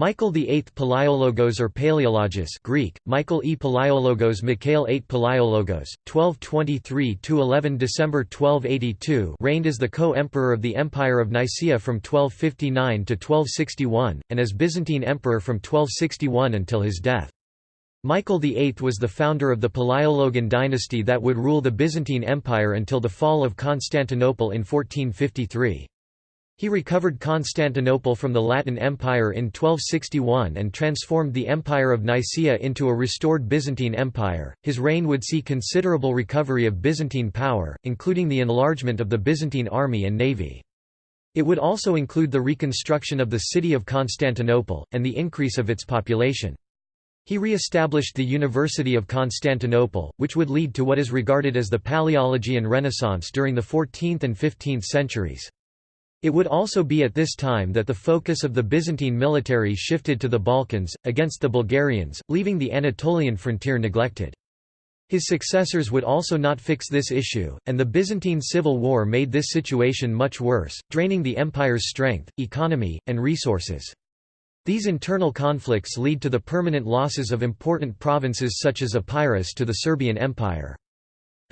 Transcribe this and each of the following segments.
Michael VIII Palaiologos or Paleologus Greek, Michael E. Palaiologos Mikhail VIII Palaiologos, 1223–11 December 1282 reigned as the co-emperor of the Empire of Nicaea from 1259 to 1261, and as Byzantine emperor from 1261 until his death. Michael VIII was the founder of the Palaiologan dynasty that would rule the Byzantine Empire until the fall of Constantinople in 1453. He recovered Constantinople from the Latin Empire in 1261 and transformed the Empire of Nicaea into a restored Byzantine Empire. His reign would see considerable recovery of Byzantine power, including the enlargement of the Byzantine army and navy. It would also include the reconstruction of the city of Constantinople, and the increase of its population. He re-established the University of Constantinople, which would lead to what is regarded as the Palaiologian Renaissance during the 14th and 15th centuries. It would also be at this time that the focus of the Byzantine military shifted to the Balkans, against the Bulgarians, leaving the Anatolian frontier neglected. His successors would also not fix this issue, and the Byzantine civil war made this situation much worse, draining the empire's strength, economy, and resources. These internal conflicts lead to the permanent losses of important provinces such as Epirus to the Serbian Empire.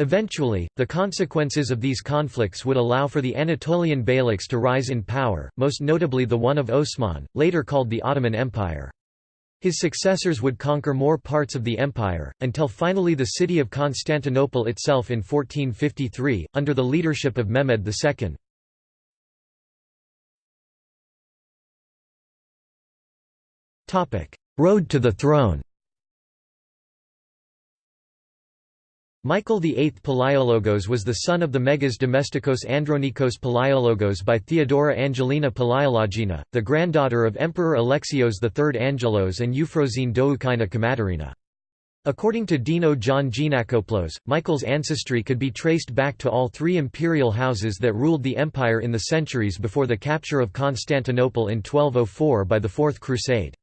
Eventually, the consequences of these conflicts would allow for the Anatolian beyliks to rise in power, most notably the one of Osman, later called the Ottoman Empire. His successors would conquer more parts of the empire, until finally the city of Constantinople itself in 1453, under the leadership of Mehmed II. Road to the throne Michael VIII Palaiologos was the son of the Megas Domestikos Andronikos Palaiologos by Theodora Angelina Palaiologina, the granddaughter of Emperor Alexios III Angelos and Euphrosyne Doukaina Kamaterina. According to Deno John Geanakoplos, Michael's ancestry could be traced back to all three imperial houses that ruled the empire in the centuries before the capture of Constantinople in 1204 by the Fourth Crusade.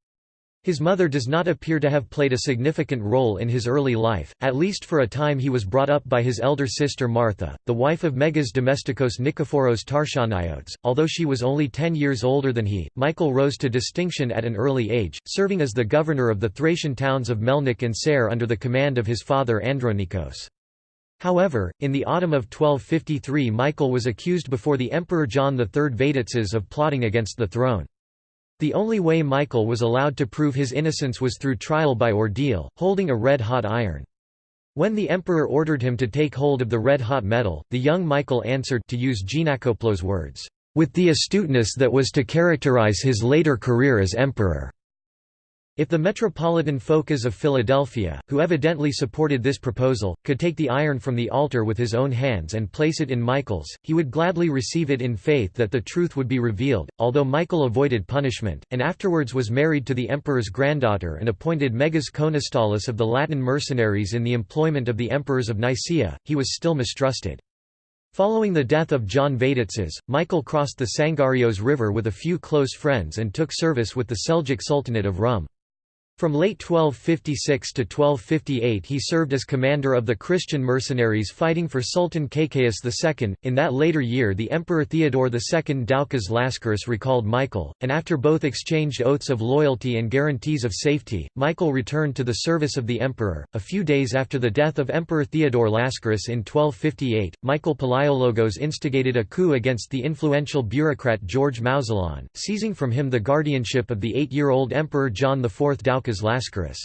His mother does not appear to have played a significant role in his early life, at least for a time he was brought up by his elder sister Martha, the wife of Megas Domestikos Nikephoros Tarchaneiotes. Although she was only ten years older than he, Michael rose to distinction at an early age, serving as the governor of the Thracian towns of Melnik and Ser under the command of his father Andronikos. However, in the autumn of 1253 Michael was accused before the Emperor John III Vatatzes of plotting against the throne. The only way Michael was allowed to prove his innocence was through trial by ordeal, holding a red-hot iron. When the emperor ordered him to take hold of the red-hot metal, the young Michael answered to use Geanakoplos' words, "...with the astuteness that was to characterize his later career as emperor." If the metropolitan Phocas of Philadelphia, who evidently supported this proposal, could take the iron from the altar with his own hands and place it in Michael's, he would gladly receive it in faith that the truth would be revealed, although Michael avoided punishment, and afterwards was married to the emperor's granddaughter and appointed Megas Konostaulos of the Latin mercenaries in the employment of the emperors of Nicaea, he was still mistrusted. Following the death of John Vatatzes, Michael crossed the Sangarios River with a few close friends and took service with the Seljuk Sultanate of Rum. From late 1256 to 1258 he served as commander of the Christian mercenaries fighting for Sultan Kaykaus II. In that later year the Emperor Theodore II Doukas Lascaris recalled Michael, and after both exchanged oaths of loyalty and guarantees of safety, Michael returned to the service of the emperor. A few days after the death of Emperor Theodore Lascaris in 1258, Michael Palaiologos instigated a coup against the influential bureaucrat George Mouzalon, seizing from him the guardianship of the eight-year-old Emperor John IV Doukas Lascaris.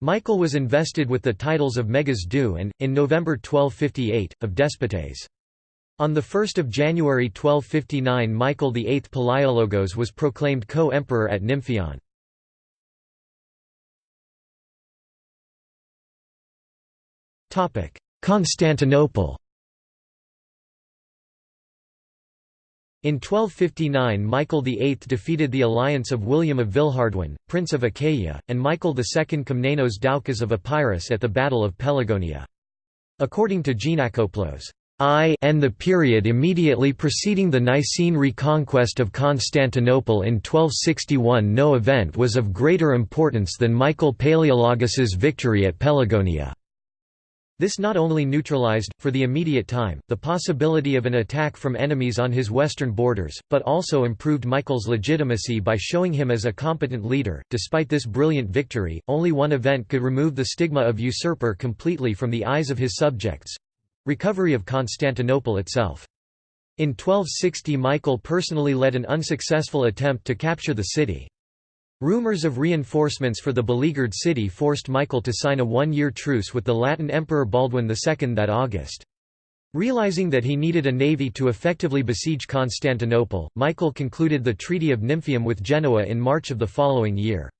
Michael was invested with the titles of Megas Doux and, in November 1258, of Despotes. On 1 January 1259 Michael VIII Palaiologos was proclaimed co-emperor at Nymphion. Constantinople In 1259 Michael VIII defeated the alliance of William of Villehardouin, Prince of Achaia, and Michael II Komnenos Doukas of Epirus at the Battle of Pelagonia. According to Geanakoplos, I and the period immediately preceding the Nicene reconquest of Constantinople in 1261 no event was of greater importance than Michael Palaiologos's victory at Pelagonia. This not only neutralized, for the immediate time, the possibility of an attack from enemies on his western borders, but also improved Michael's legitimacy by showing him as a competent leader. Despite this brilliant victory, only one event could remove the stigma of usurper completely from the eyes of his subjects recovery of Constantinople itself. In 1260 Michael personally led an unsuccessful attempt to capture the city. Rumors of reinforcements for the beleaguered city forced Michael to sign a one-year truce with the Latin Emperor Baldwin II that August. Realizing that he needed a navy to effectively besiege Constantinople, Michael concluded the Treaty of Nymphium with Genoa in March of the following year.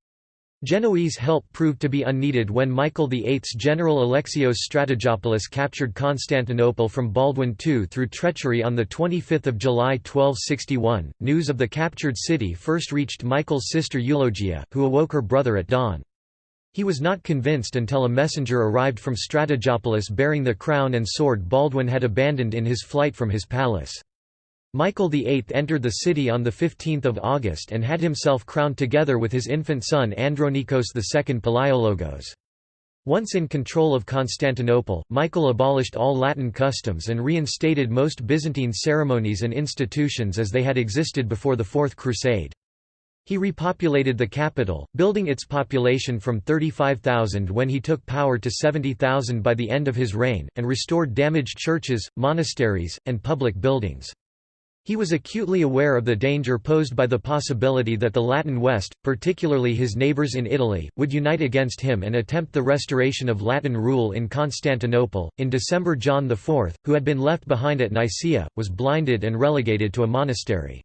Genoese help proved to be unneeded when Michael VIII's general Alexios Strategopoulos captured Constantinople from Baldwin II through treachery on 25 July 1261. News of the captured city first reached Michael's sister Eulogia, who awoke her brother at dawn. He was not convinced until a messenger arrived from Strategopoulos bearing the crown and sword Baldwin had abandoned in his flight from his palace. Michael VIII entered the city on 15 August and had himself crowned together with his infant son Andronikos II Palaiologos. Once in control of Constantinople, Michael abolished all Latin customs and reinstated most Byzantine ceremonies and institutions as they had existed before the Fourth Crusade. He repopulated the capital, building its population from 35,000 when he took power to 70,000 by the end of his reign, and restored damaged churches, monasteries, and public buildings. He was acutely aware of the danger posed by the possibility that the Latin West, particularly his neighbors in Italy, would unite against him and attempt the restoration of Latin rule in Constantinople. In December, John IV, who had been left behind at Nicaea, was blinded and relegated to a monastery.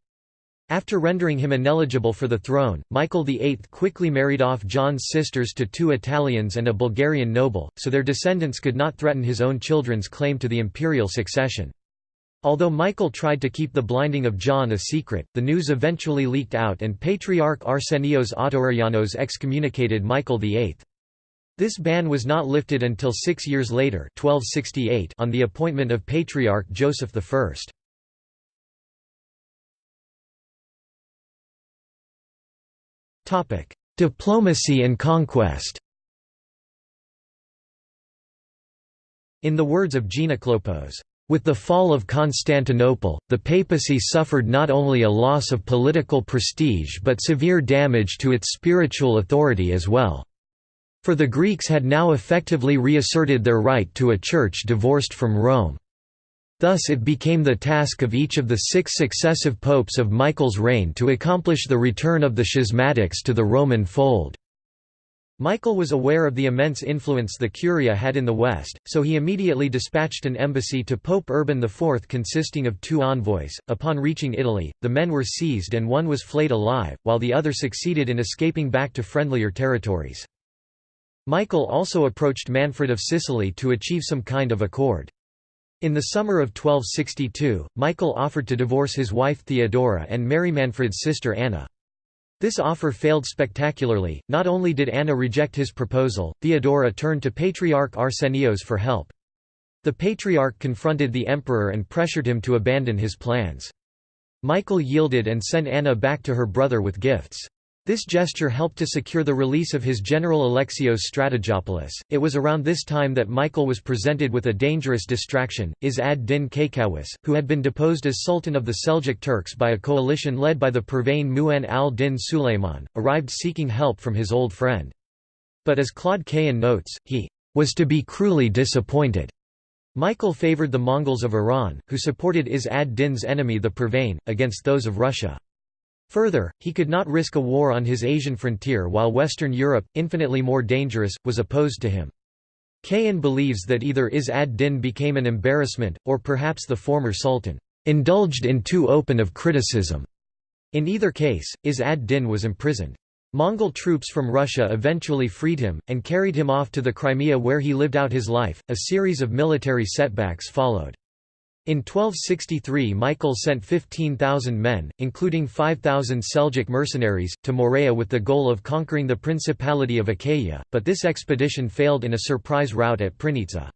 After rendering him ineligible for the throne, Michael VIII quickly married off John's sisters to two Italians and a Bulgarian noble, so their descendants could not threaten his own children's claim to the imperial succession. Although Michael tried to keep the blinding of John a secret, the news eventually leaked out and Patriarch Arsenios Autoreianos excommunicated Michael VIII. This ban was not lifted until six years later 1268 on the appointment of Patriarch Joseph I. Diplomacy and conquest In the words of Geanakoplos, with the fall of Constantinople, the papacy suffered not only a loss of political prestige but severe damage to its spiritual authority as well. For the Greeks had now effectively reasserted their right to a church divorced from Rome. Thus it became the task of each of the six successive popes of Michael's reign to accomplish the return of the schismatics to the Roman fold. Michael was aware of the immense influence the Curia had in the West, so he immediately dispatched an embassy to Pope Urban IV consisting of two envoys. Upon reaching Italy, the men were seized and one was flayed alive, while the other succeeded in escaping back to friendlier territories. Michael also approached Manfred of Sicily to achieve some kind of accord. In the summer of 1262, Michael offered to divorce his wife Theodora and marry Manfred's sister Anna. This offer failed spectacularly, not only did Anna reject his proposal, Theodora turned to Patriarch Arsenios for help. The Patriarch confronted the emperor and pressured him to abandon his plans. Michael yielded and sent Anna back to her brother with gifts. This gesture helped to secure the release of his general Alexios Strategopoulos. It was around this time that Michael was presented with a dangerous distraction. Izz ad-Din Kaykaus, who had been deposed as Sultan of the Seljuk Turks by a coalition led by the Pervane Mu'in al-Din Sulayman, arrived seeking help from his old friend. But as Claude Cahen notes, he was to be cruelly disappointed. Michael favored the Mongols of Iran, who supported Is ad-Din's enemy the Pervane, against those of Russia. Further, he could not risk a war on his Asian frontier while Western Europe, infinitely more dangerous, was opposed to him. Cahen believes that either Izz ad-Din became an embarrassment, or perhaps the former sultan indulged in too open of criticism. In either case, Izz ad-Din was imprisoned. Mongol troops from Russia eventually freed him, and carried him off to the Crimea where he lived out his life. A series of military setbacks followed. In 1263 Michael sent 15,000 men, including 5,000 Seljuk mercenaries, to Morea with the goal of conquering the Principality of Achaia, but this expedition failed in a surprise rout at Prinitsa.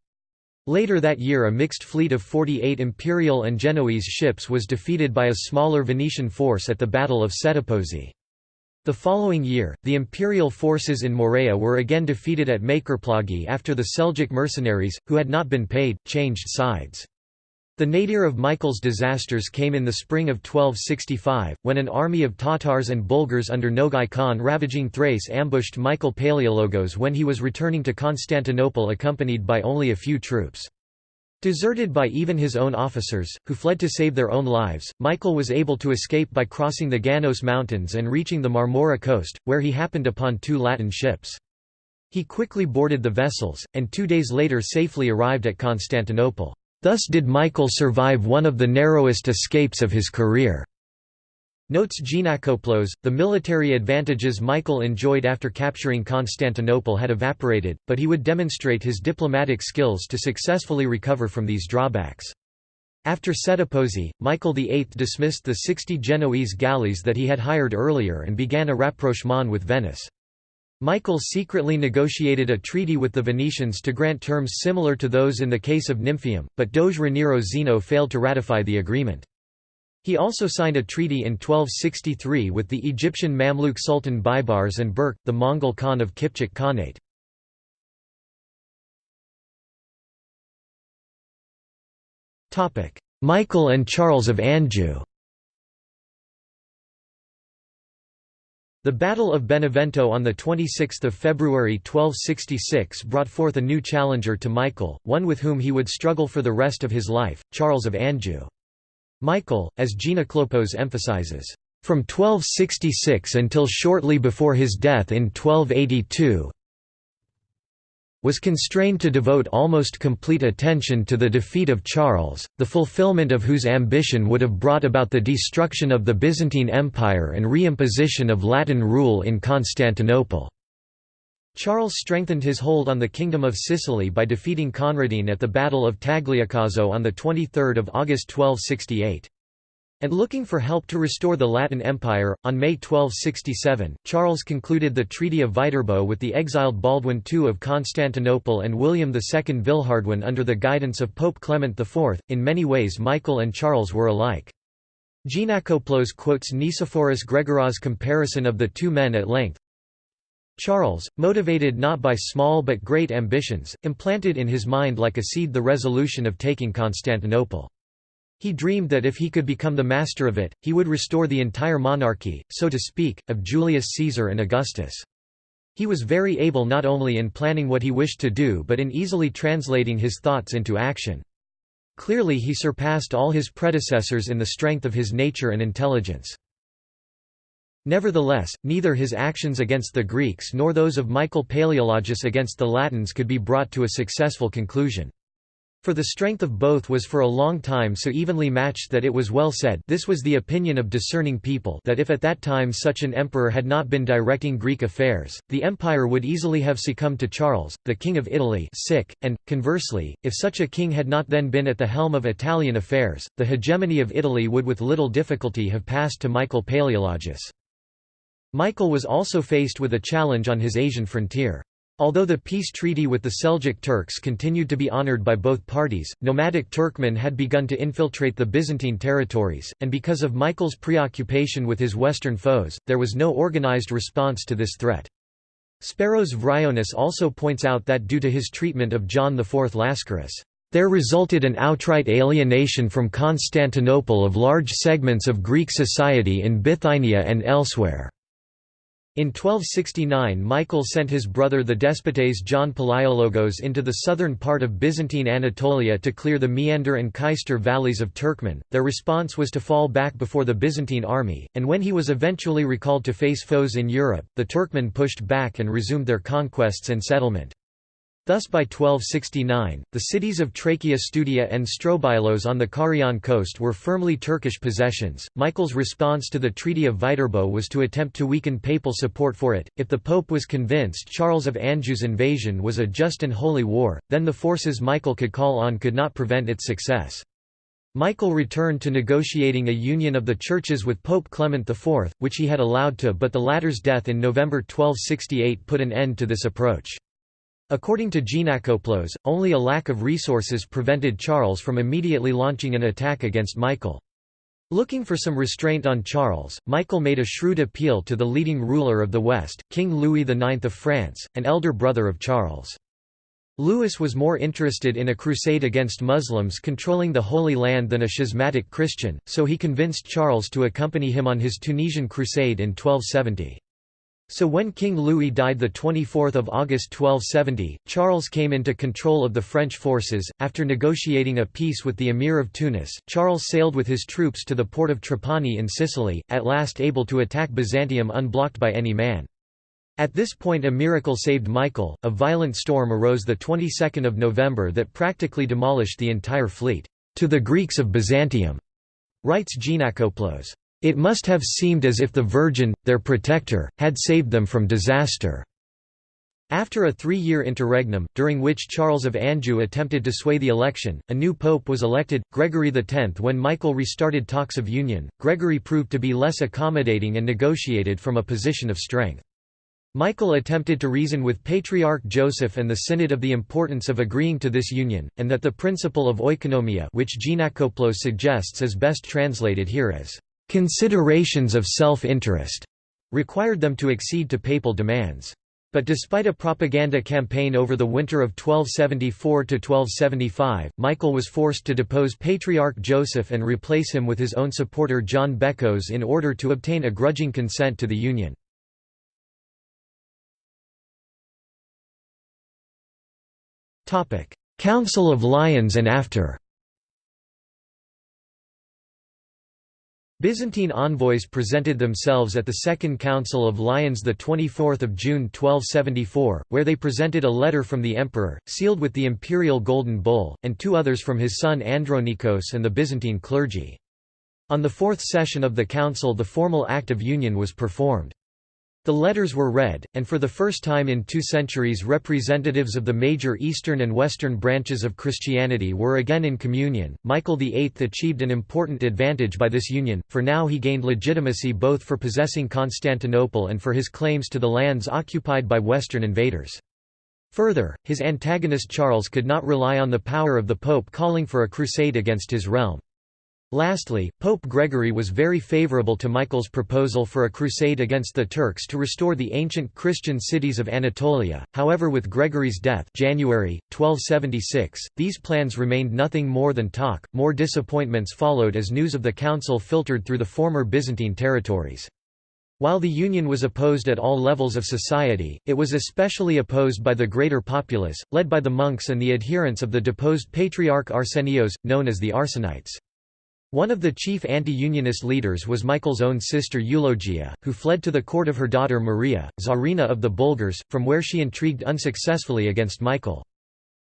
Later that year a mixed fleet of 48 imperial and Genoese ships was defeated by a smaller Venetian force at the Battle of Settepozzi. The following year, the imperial forces in Morea were again defeated at Makryplagi after the Seljuk mercenaries, who had not been paid, changed sides. The nadir of Michael's disasters came in the spring of 1265, when an army of Tatars and Bulgars under Nogai Khan ravaging Thrace ambushed Michael Palaiologos when he was returning to Constantinople accompanied by only a few troops. Deserted by even his own officers, who fled to save their own lives, Michael was able to escape by crossing the Ganos Mountains and reaching the Marmora coast, where he happened upon two Latin ships. He quickly boarded the vessels, and two days later safely arrived at Constantinople. Thus did Michael survive one of the narrowest escapes of his career. Notes Geanakoplos, the military advantages Michael enjoyed after capturing Constantinople had evaporated, but he would demonstrate his diplomatic skills to successfully recover from these drawbacks. After Settepozzi, Michael VIII dismissed the 60 Genoese galleys that he had hired earlier and began a rapprochement with Venice. Michael secretly negotiated a treaty with the Venetians to grant terms similar to those in the case of Nymphium, but Doge Raniero Zeno failed to ratify the agreement. He also signed a treaty in 1263 with the Egyptian Mamluk Sultan Baibars and Berk, the Mongol Khan of Kipchak Khanate. Michael and Charles of Anjou The Battle of Benevento on 26 February 1266 brought forth a new challenger to Michael, one with whom he would struggle for the rest of his life, Charles of Anjou. Michael, as Geanakoplos emphasizes, from 1266 until shortly before his death in 1282 was constrained to devote almost complete attention to the defeat of Charles, the fulfillment of whose ambition would have brought about the destruction of the Byzantine Empire and reimposition of Latin rule in Constantinople. Charles strengthened his hold on the Kingdom of Sicily by defeating Conradin at the Battle of Tagliacozzo on 23 August 1268. And looking for help to restore the Latin Empire, on May 1267, Charles concluded the Treaty of Viterbo with the exiled Baldwin II of Constantinople and William II Villehardouin under the guidance of Pope Clement IV. In many ways Michael and Charles were alike. Geanakoplos quotes Nicephorus Gregoras' comparison of the two men at length, Charles, motivated not by small but great ambitions, implanted in his mind like a seed the resolution of taking Constantinople. He dreamed that if he could become the master of it, he would restore the entire monarchy, so to speak, of Julius Caesar and Augustus. He was very able not only in planning what he wished to do but in easily translating his thoughts into action. Clearly he surpassed all his predecessors in the strength of his nature and intelligence. Nevertheless, neither his actions against the Greeks nor those of Michael Palaiologos against the Latins could be brought to a successful conclusion. For the strength of both was for a long time so evenly matched that it was well said this was the opinion of discerning people that if at that time such an emperor had not been directing Greek affairs, the empire would easily have succumbed to Charles, the king of Italy sic, and, conversely, if such a king had not then been at the helm of Italian affairs, the hegemony of Italy would with little difficulty have passed to Michael Palaiologos. Michael was also faced with a challenge on his Asian frontier. Although the peace treaty with the Seljuk Turks continued to be honored by both parties, nomadic Turkmen had begun to infiltrate the Byzantine territories, and because of Michael's preoccupation with his western foes, there was no organized response to this threat. Speros Vryonis also points out that due to his treatment of John IV Lascaris, there resulted an outright alienation from Constantinople of large segments of Greek society in Bithynia and elsewhere. In 1269 Michael sent his brother the despotes John Palaiologos into the southern part of Byzantine Anatolia to clear the Meander and Cayster valleys of Turkmen. Their response was to fall back before the Byzantine army, and when he was eventually recalled to face foes in Europe, the Turkmen pushed back and resumed their conquests and settlement. Thus by 1269, the cities of Trachea Studia and Strobilos on the Carian coast were firmly Turkish possessions. Michael's response to the Treaty of Viterbo was to attempt to weaken papal support for it. If the Pope was convinced Charles of Anjou's invasion was a just and holy war, then the forces Michael could call on could not prevent its success. Michael returned to negotiating a union of the churches with Pope Clement IV, which he had allowed to but the latter's death in November 1268 put an end to this approach. According to Geanakoplos, only a lack of resources prevented Charles from immediately launching an attack against Michael. Looking for some restraint on Charles, Michael made a shrewd appeal to the leading ruler of the West, King Louis IX of France, an elder brother of Charles. Louis was more interested in a crusade against Muslims controlling the Holy Land than a schismatic Christian, so he convinced Charles to accompany him on his Tunisian crusade in 1270. So when King Louis died 24 August 1270, Charles came into control of the French forces. After negotiating a peace with the Emir of Tunis, Charles sailed with his troops to the port of Trapani in Sicily, at last able to attack Byzantium unblocked by any man. At this point a miracle saved Michael, a violent storm arose the 22nd of November that practically demolished the entire fleet. To the Greeks of Byzantium, writes Geanakoplos. It must have seemed as if the Virgin, their protector, had saved them from disaster. After a three-year interregnum, during which Charles of Anjou attempted to sway the election, a new pope was elected, Gregory X. When Michael restarted talks of union, Gregory proved to be less accommodating and negotiated from a position of strength. Michael attempted to reason with Patriarch Joseph and the Synod of the importance of agreeing to this union, and that the principle of oikonomia which Geanakoplos suggests is best translated here as considerations of self-interest required them to accede to papal demands. But despite a propaganda campaign over the winter of 1274–1275, Michael was forced to depose Patriarch Joseph and replace him with his own supporter John Bekkos in order to obtain a grudging consent to the union. Council of Lyons and after Byzantine envoys presented themselves at the Second Council of Lyons 24 June 1274, where they presented a letter from the emperor, sealed with the imperial golden bull, and two others from his son Andronikos and the Byzantine clergy. On the fourth session of the council the formal act of union was performed. The letters were read, and for the first time in two centuries representatives of the major eastern and western branches of Christianity were again in communion. Michael VIII achieved an important advantage by this union, for now he gained legitimacy both for possessing Constantinople and for his claims to the lands occupied by western invaders. Further, his antagonist Charles could not rely on the power of the Pope calling for a crusade against his realm. Lastly, Pope Gregory was very favorable to Michael's proposal for a crusade against the Turks to restore the ancient Christian cities of Anatolia, however with Gregory's death January, 1276, these plans remained nothing more than talk. More disappointments followed as news of the council filtered through the former Byzantine territories. While the union was opposed at all levels of society, it was especially opposed by the greater populace, led by the monks and the adherents of the deposed Patriarch Arsenios, known as the Arsenites. One of the chief anti-unionist leaders was Michael's own sister Eulogia, who fled to the court of her daughter Maria, Tsarina of the Bulgars, from where she intrigued unsuccessfully against Michael.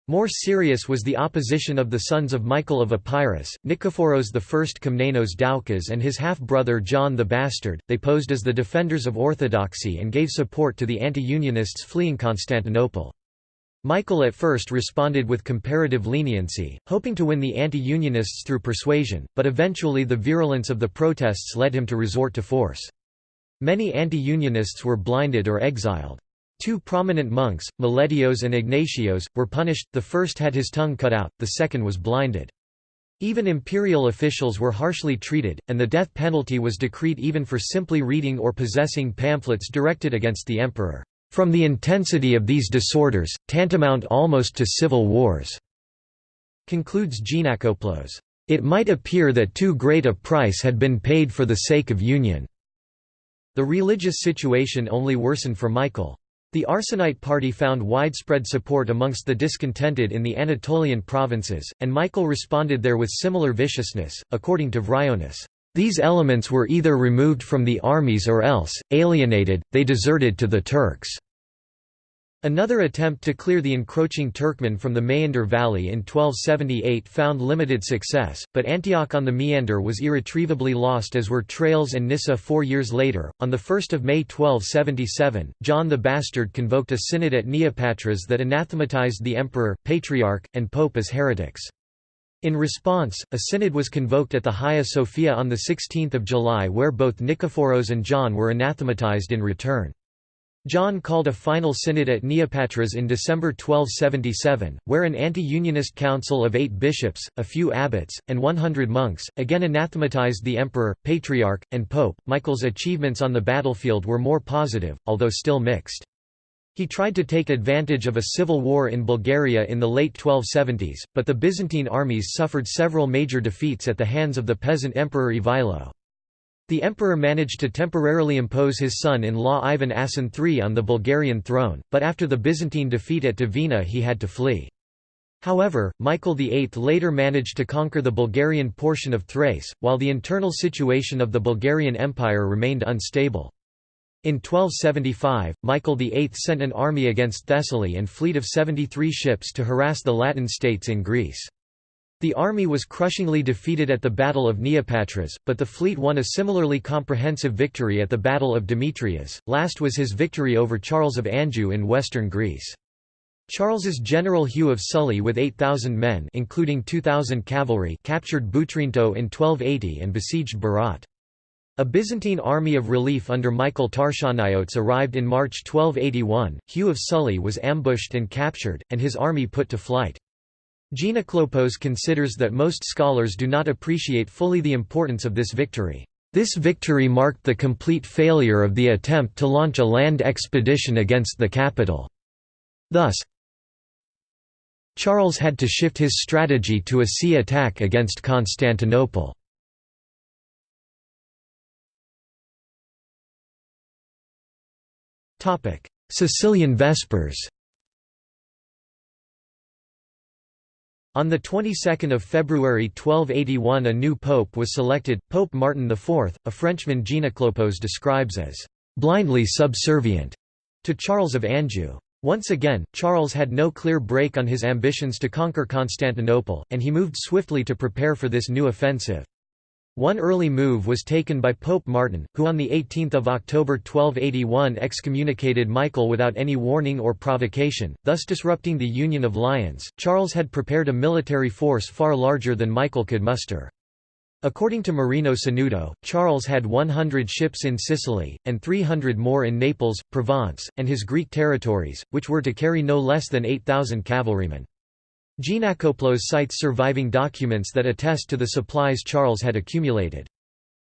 More serious was the opposition of the sons of Michael of Epirus, Nikephoros I Komnenos Doukas and his half-brother John the Bastard. They posed as the defenders of orthodoxy and gave support to the anti-unionists fleeing Constantinople. Michael at first responded with comparative leniency, hoping to win the anti-unionists through persuasion, but eventually the virulence of the protests led him to resort to force. Many anti-unionists were blinded or exiled. Two prominent monks, Meletios and Ignatios, were punished, the first had his tongue cut out, the second was blinded. Even imperial officials were harshly treated, and the death penalty was decreed even for simply reading or possessing pamphlets directed against the emperor. From the intensity of these disorders, tantamount almost to civil wars." concludes Geanakoplos. It might appear that too great a price had been paid for the sake of union. The religious situation only worsened for Michael. The Arsenite party found widespread support amongst the discontented in the Anatolian provinces, and Michael responded there with similar viciousness, according to Vryonis. These elements were either removed from the armies or else, alienated, they deserted to the Turks. Another attempt to clear the encroaching Turkmen from the Meander Valley in 1278 found limited success, but Antioch on the Meander was irretrievably lost as were Tralles and Nyssa four years later. On 1 May 1277, John the Bastard convoked a synod at Neopatras that anathematized the emperor, patriarch, and pope as heretics. In response, a synod was convoked at the Hagia Sophia on 16 July where both Nikephoros and John were anathematized in return. John called a final synod at Neopatras in December 1277, where an anti-unionist council of eight bishops, a few abbots, and 100 monks, again anathematized the emperor, patriarch, and pope. Michael's achievements on the battlefield were more positive, although still mixed. He tried to take advantage of a civil war in Bulgaria in the late 1270s, but the Byzantine armies suffered several major defeats at the hands of the peasant emperor Ivailo. The emperor managed to temporarily impose his son-in-law Ivan Asen III on the Bulgarian throne, but after the Byzantine defeat at Devina he had to flee. However, Michael VIII later managed to conquer the Bulgarian portion of Thrace, while the internal situation of the Bulgarian Empire remained unstable. In 1275, Michael VIII sent an army against Thessaly and fleet of 73 ships to harass the Latin states in Greece. The army was crushingly defeated at the Battle of Neopatras, but the fleet won a similarly comprehensive victory at the Battle of Demetrias. Last was his victory over Charles of Anjou in western Greece. Charles's general Hugh of Sully with 8,000 men including 2,000 cavalry captured Boutrinto in 1280 and besieged Berat. A Byzantine army of relief under Michael Tarchaneiotes arrived in March 1281, Hugh of Sully was ambushed and captured, and his army put to flight. Geanakoplos considers that most scholars do not appreciate fully the importance of this victory. This victory marked the complete failure of the attempt to launch a land expedition against the capital. Thus, Charles had to shift his strategy to a sea attack against Constantinople. Sicilian Vespers On the 22nd of February 1281 a new pope was selected, Pope Martin IV, a Frenchman Geanakoplos describes as «blindly subservient» to Charles of Anjou. Once again, Charles had no clear brake on his ambitions to conquer Constantinople, and he moved swiftly to prepare for this new offensive. One early move was taken by Pope Martin, who on 18 October 1281 excommunicated Michael without any warning or provocation, thus disrupting the Union of Lyons. Charles had prepared a military force far larger than Michael could muster. According to Marino Sanudo, Charles had 100 ships in Sicily, and 300 more in Naples, Provence, and his Greek territories, which were to carry no less than 8,000 cavalrymen. Geanakoplos cites surviving documents that attest to the supplies Charles had accumulated.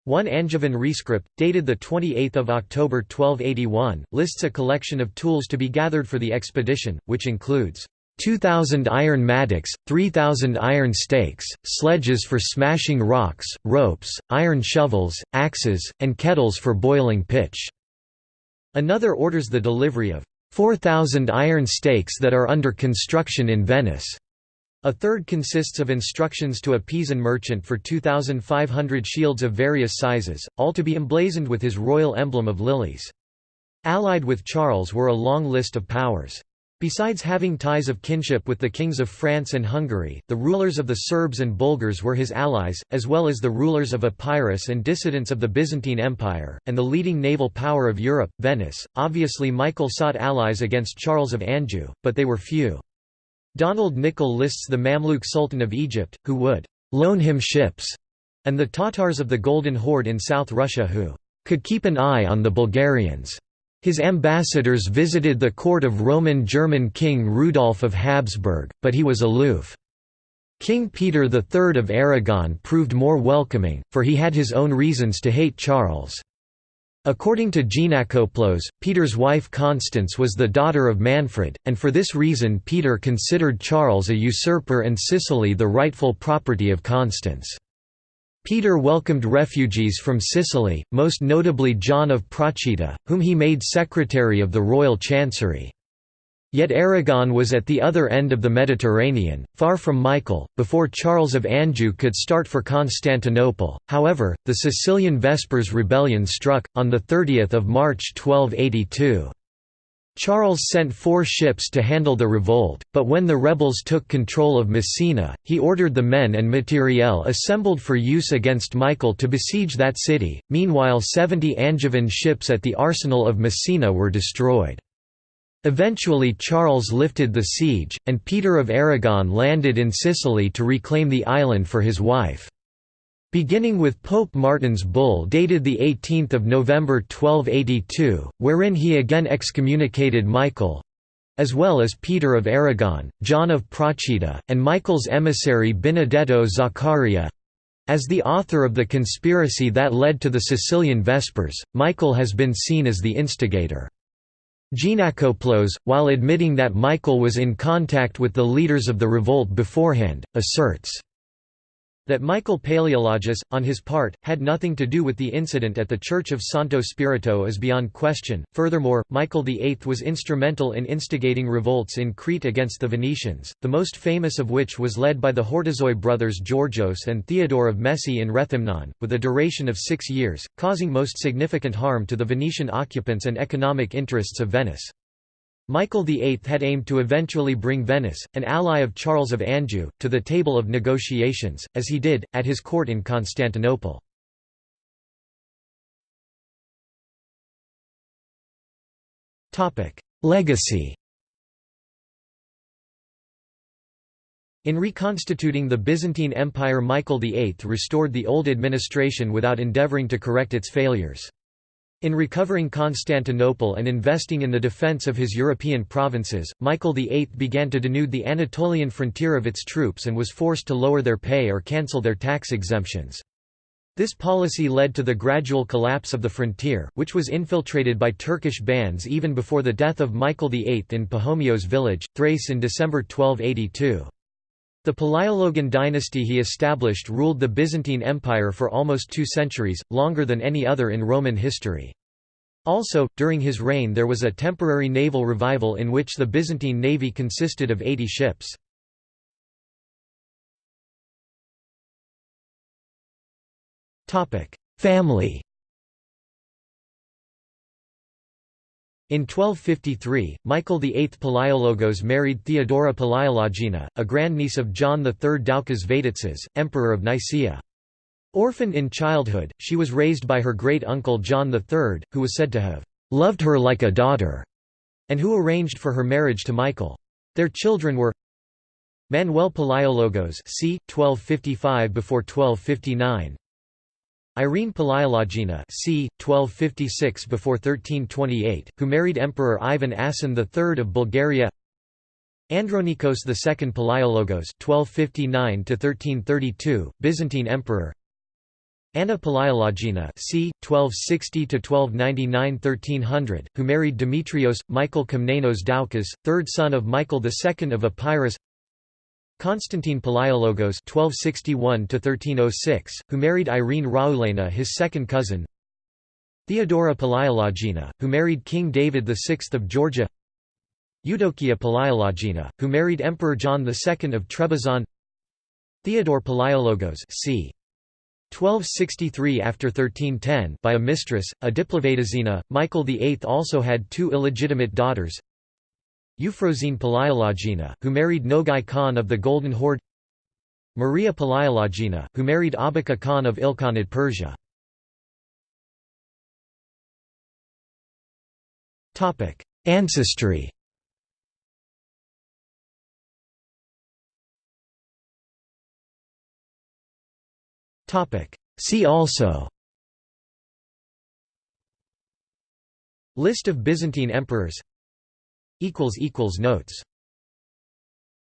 One Angevin rescript, dated 28 October 1281, lists a collection of tools to be gathered for the expedition, which includes 2,000 iron mattocks, 3,000 iron stakes, sledges for smashing rocks, ropes, iron shovels, axes, and kettles for boiling pitch." Another orders the delivery of 4,000 iron stakes that are under construction in Venice. A third consists of instructions to a Pisan merchant for 2,500 shields of various sizes, all to be emblazoned with his royal emblem of lilies. Allied with Charles were a long list of powers. Besides having ties of kinship with the kings of France and Hungary, the rulers of the Serbs and Bulgars were his allies, as well as the rulers of Epirus and dissidents of the Byzantine Empire, and the leading naval power of Europe, Venice. Obviously Michael sought allies against Charles of Anjou, but they were few. Donald Nicol lists the Mamluk Sultan of Egypt, who would «loan him ships», and the Tatars of the Golden Horde in South Russia who «could keep an eye on the Bulgarians». His ambassadors visited the court of Roman German King Rudolf of Habsburg, but he was aloof. King Peter III of Aragon proved more welcoming, for he had his own reasons to hate Charles. According to Geanakoplos, Peter's wife Constance was the daughter of Manfred, and for this reason Peter considered Charles a usurper and Sicily the rightful property of Constance. Peter welcomed refugees from Sicily, most notably John of Procida, whom he made secretary of the royal chancery. Yet Aragon was at the other end of the Mediterranean, far from Michael, before Charles of Anjou could start for Constantinople. However, the Sicilian Vespers rebellion struck, on 30 March 1282. Charles sent four ships to handle the revolt, but when the rebels took control of Messina, he ordered the men and materiel assembled for use against Michael to besiege that city. Meanwhile, 70 Angevin ships at the arsenal of Messina were destroyed. Eventually Charles lifted the siege, and Peter of Aragon landed in Sicily to reclaim the island for his wife. beginning with Pope Martin's bull dated 18 November 1282, wherein he again excommunicated Michael, as well as Peter of Aragon, John of Procida, and Michael's emissary Benedetto Zaccaria. As the author of the conspiracy that led to the Sicilian Vespers, Michael has been seen as the instigator. Geanakoplos, while admitting that Michael was in contact with the leaders of the revolt beforehand, asserts that Michael Paleologus, on his part, had nothing to do with the incident at the Church of Santo Spirito is beyond question. Furthermore, Michael VIII was instrumental in instigating revolts in Crete against the Venetians, the most famous of which was led by the Hortozoi brothers Georgios and Theodore of Messi in Rethymnon, with a duration of six years, causing most significant harm to the Venetian occupants and economic interests of Venice. Michael VIII had aimed to eventually bring Venice, an ally of Charles of Anjou, to the table of negotiations, as he did, at his court in Constantinople. Legacy In reconstituting the Byzantine Empire Michael VIII restored the old administration without endeavouring to correct its failures. In recovering Constantinople and investing in the defence of his European provinces, Michael VIII began to denude the Anatolian frontier of its troops and was forced to lower their pay or cancel their tax exemptions. This policy led to the gradual collapse of the frontier, which was infiltrated by Turkish bands even before the death of Michael VIII in Pachomios village, Thrace in December 1282. The Palaiologan dynasty he established ruled the Byzantine Empire for almost two centuries, longer than any other in Roman history. Also, during his reign there was a temporary naval revival in which the Byzantine navy consisted of 80 ships. Family In 1253, Michael VIII Palaiologos married Theodora Palaiologina, a grandniece of John III Doukas Vatatzes, Emperor of Nicaea. Orphaned in childhood, she was raised by her great-uncle John III, who was said to have "...loved her like a daughter", and who arranged for her marriage to Michael. Their children were Manuel Palaiologos c. 1255 before 1259, Irene Palaiologina c. 1256 before 1328, who married Emperor Ivan Asen III of Bulgaria. Andronikos II Palaiologos (1259–1332), Byzantine Emperor. Anna Palaiologina c. 1260–1299–1300, who married Demetrios, Michael Komnenos Doukas, third son of Michael II of Epirus. Constantine Palaiologos (1261–1306), who married Irene Raulena, his second cousin. Theodora Palaiologina, who married King David VI of Georgia. Eudokia Palaiologina, who married Emperor John II of Trebizond. Theodore Palaiologos, c. 1263 after 1310 by a mistress, a Diplovatazina. Michael VIII also had two illegitimate daughters, Euphrosyne Palaiologina, who married Nogai Khan of the Golden Horde Maria Palaiologina, who married Abaka Khan of Ilkhanid Persia. Ancestry. See also. List of Byzantine emperors Notes